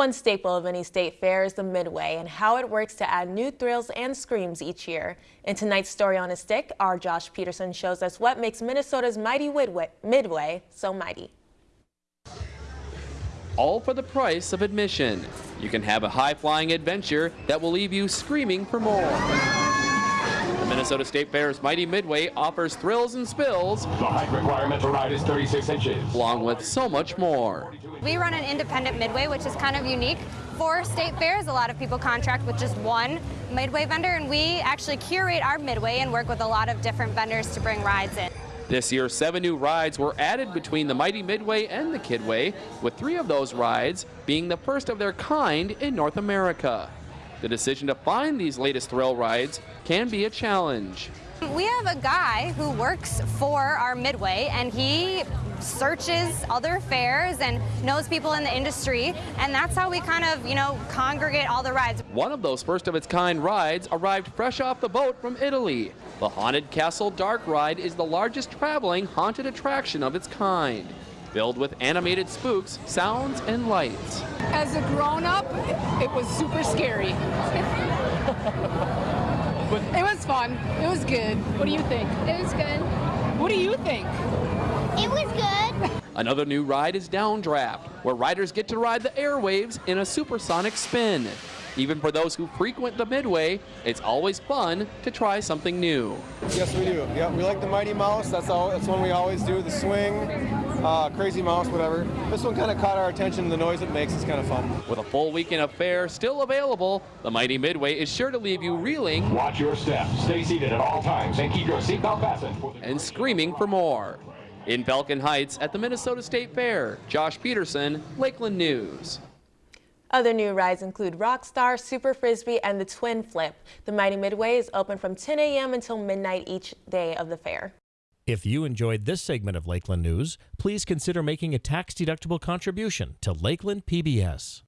One staple of any state fair is the Midway and how it works to add new thrills and screams each year. In tonight's Story on a Stick, our Josh Peterson shows us what makes Minnesota's mighty Midway so mighty. All for the price of admission. You can have a high-flying adventure that will leave you screaming for more. Minnesota State Fair's Mighty Midway offers thrills and spills. The height requirement to ride is 36 inches. Along with so much more. We run an independent midway, which is kind of unique for state fairs. A lot of people contract with just one midway vendor, and we actually curate our midway and work with a lot of different vendors to bring rides in. This year, seven new rides were added between the Mighty Midway and the Kidway, with three of those rides being the first of their kind in North America. The decision to find these latest thrill rides can be a challenge. We have a guy who works for our Midway and he searches other fairs and knows people in the industry and that's how we kind of, you know, congregate all the rides. One of those first of its kind rides arrived fresh off the boat from Italy. The Haunted Castle Dark Ride is the largest traveling haunted attraction of its kind filled with animated spooks, sounds, and lights. As a grown-up, it was super scary. but it was fun. It was good. What do you think? It was good. What do you think? It was good. Another new ride is Downdraft, where riders get to ride the airwaves in a supersonic spin. Even for those who frequent the Midway, it's always fun to try something new. Yes, we do. Yeah, we like the Mighty Mouse. That's all. That's one we always do. The swing, uh, Crazy Mouse, whatever. This one kind of caught our attention. The noise it makes is kind of fun. With a full weekend of fair still available, the Mighty Midway is sure to leave you reeling. Watch your step. Stay seated at all times and keep your seatbelt fastened. And screaming for more. In Falcon Heights at the Minnesota State Fair, Josh Peterson, Lakeland News. Other new rides include Rockstar, Super Frisbee, and the Twin Flip. The Mighty Midway is open from 10 a.m. until midnight each day of the fair. If you enjoyed this segment of Lakeland News, please consider making a tax-deductible contribution to Lakeland PBS.